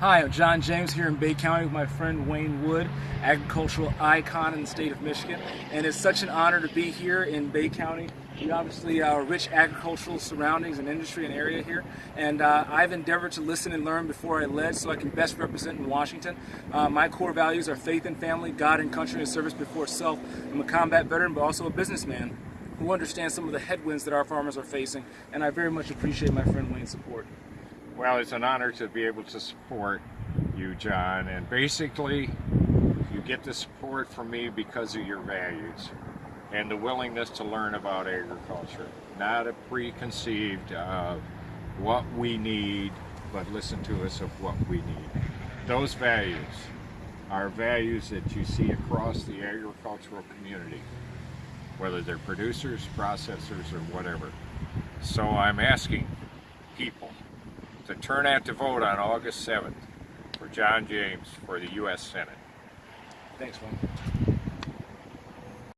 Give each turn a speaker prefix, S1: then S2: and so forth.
S1: Hi, I'm John James here in Bay County with my friend Wayne Wood, agricultural icon in the state of Michigan. And it's such an honor to be here in Bay County. We obviously are rich agricultural surroundings and industry and area here. And uh, I've endeavored to listen and learn before I led so I can best represent in Washington. Uh, my core values are faith and family, God and country and service before self. I'm a combat veteran, but also a businessman who understands some of the headwinds that our farmers are facing. And I very much appreciate my friend Wayne's support.
S2: Well, it's an honor to be able to support you, John. And basically, you get the support from me because of your values and the willingness to learn about agriculture. Not a preconceived of what we need, but listen to us of what we need. Those values are values that you see across the agricultural community, whether they're producers, processors, or whatever. So I'm asking people to turn out to vote on August 7th for John James for the U.S. Senate.
S1: Thanks, Wayne.